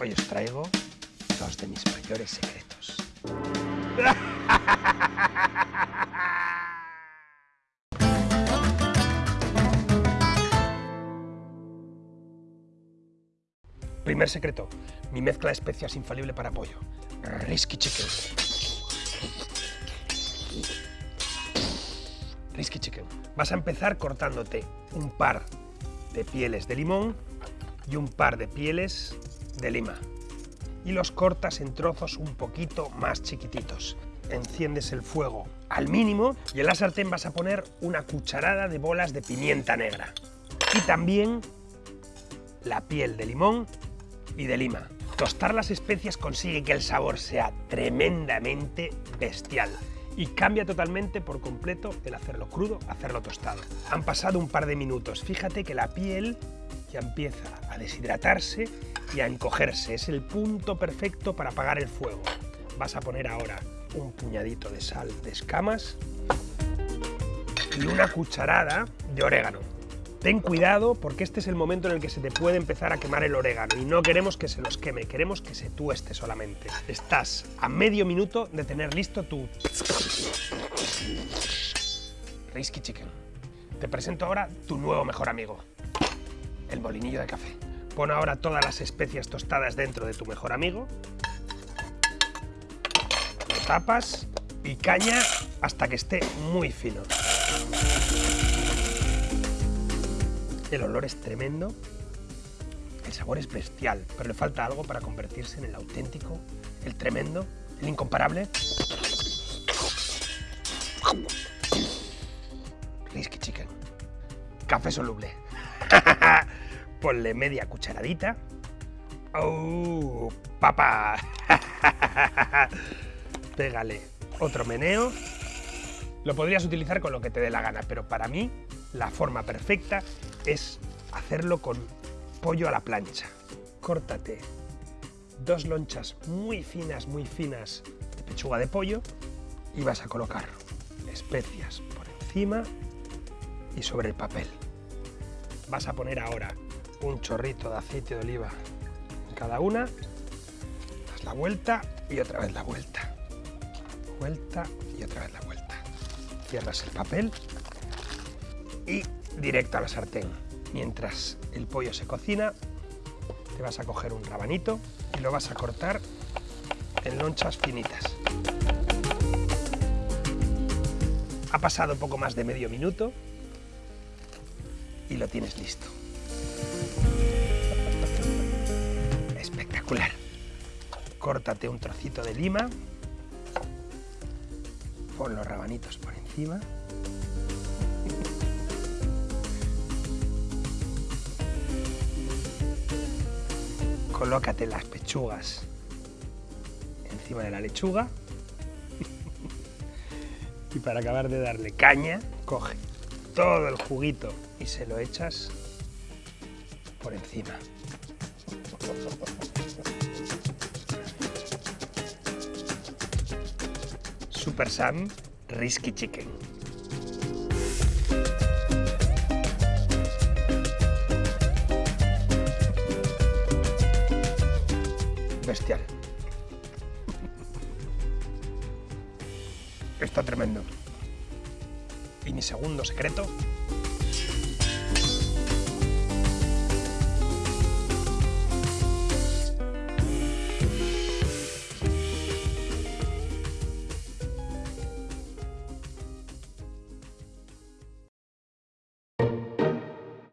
Hoy os traigo dos de mis mayores secretos. Primer secreto, mi mezcla de especias infalible para pollo. Risky Chicken. Risky Chicken. Vas a empezar cortándote un par de pieles de limón y un par de pieles de lima. Y los cortas en trozos un poquito más chiquititos. Enciendes el fuego al mínimo y en la sartén vas a poner una cucharada de bolas de pimienta negra. Y también la piel de limón y de lima. Tostar las especias consigue que el sabor sea tremendamente bestial y cambia totalmente por completo el hacerlo crudo hacerlo tostado. Han pasado un par de minutos, fíjate que la piel ya empieza a deshidratarse y a encogerse. Es el punto perfecto para apagar el fuego. Vas a poner ahora un puñadito de sal de escamas y una cucharada de orégano. Ten cuidado porque este es el momento en el que se te puede empezar a quemar el orégano y no queremos que se nos queme, queremos que se tueste solamente. Estás a medio minuto de tener listo tu Risky Chicken. Te presento ahora tu nuevo mejor amigo, el molinillo de café. Pon ahora todas las especias tostadas dentro de tu mejor amigo, lo tapas y caña hasta que esté muy fino. El olor es tremendo, el sabor es bestial, pero le falta algo para convertirse en el auténtico, el tremendo, el incomparable. Risky Chicken. Café soluble. Ponle media cucharadita. ¡Oh, papá! Pégale otro meneo. Lo podrías utilizar con lo que te dé la gana, pero para mí la forma perfecta es hacerlo con pollo a la plancha. Córtate dos lonchas muy finas, muy finas de pechuga de pollo y vas a colocar especias por encima y sobre el papel. Vas a poner ahora un chorrito de aceite de oliva en cada una, das la vuelta y otra vez la vuelta. Vuelta y otra vez la vuelta. Cierras el papel y directo a la sartén. Mientras el pollo se cocina, te vas a coger un rabanito y lo vas a cortar en lonchas finitas. Ha pasado poco más de medio minuto y lo tienes listo. Espectacular. Córtate un trocito de lima, pon los rabanitos por encima colócate las pechugas encima de la lechuga y para acabar de darle caña, coge todo el juguito y se lo echas por encima. Super Sam Risky Chicken. bestial. Está tremendo. Y mi segundo secreto